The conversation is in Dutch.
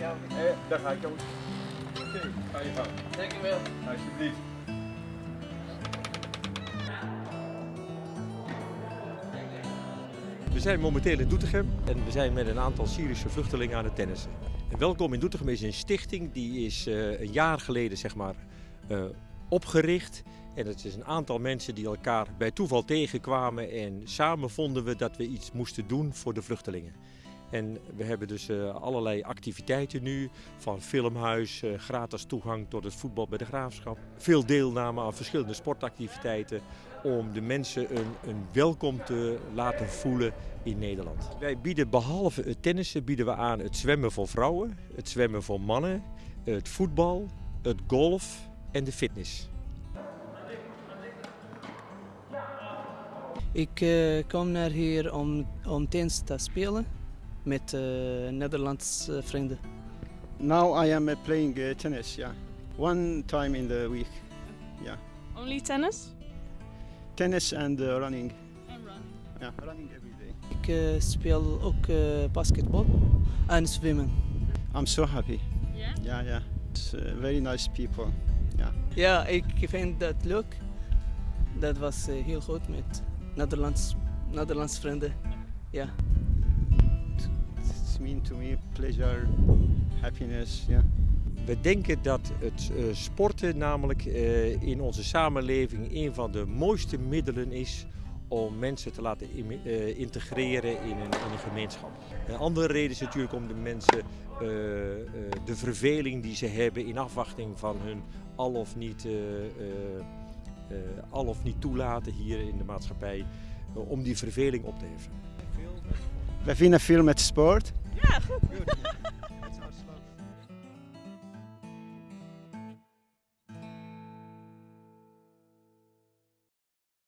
Ja, Eh, daar ga ik jongens. Oké, ga je gang. dankjewel. Alsjeblieft. We zijn momenteel in Doetinchem en we zijn met een aantal Syrische vluchtelingen aan het tennissen. En Welkom in Doetinchem is een stichting die is eh, een jaar geleden zeg maar, eh, opgericht. En het is een aantal mensen die elkaar bij toeval tegenkwamen en samen vonden we dat we iets moesten doen voor de vluchtelingen. En we hebben dus eh, allerlei activiteiten nu, van filmhuis, eh, gratis toegang tot het voetbal bij de graafschap. Veel deelname aan verschillende sportactiviteiten om de mensen een, een welkom te laten voelen in Nederland. Wij bieden behalve het tennissen bieden we aan het zwemmen voor vrouwen, het zwemmen voor mannen, het voetbal, het golf en de fitness. Ik eh, kom naar hier om, om tennis te spelen met uh, Nederlandse vrienden. Now I am uh, playing uh, tennis, yeah. One time in the week. Yeah. Only tennis? Tennis and uh, running. And run. Yeah, running every day. Ik uh, speel ook uh, basketbal en zwemmen. I'm so happy. Yeah? Yeah, yeah. It's uh, very nice people. Yeah. Ja, ik vind dat leuk. Dat was uh, heel goed met Nederlands, Nederlandse vrienden. Ja. Mean to me pleasure, happiness, yeah. We denken dat het uh, sporten namelijk uh, in onze samenleving een van de mooiste middelen is om mensen te laten uh, integreren in een, in een, gemeenschap. Een andere reden is natuurlijk om de mensen de verveling die ze hebben in afwachting van hun al of niet, al of niet toelaten hier in de maatschappij, om die verveling op te heffen. We vinden veel met sport. Goed.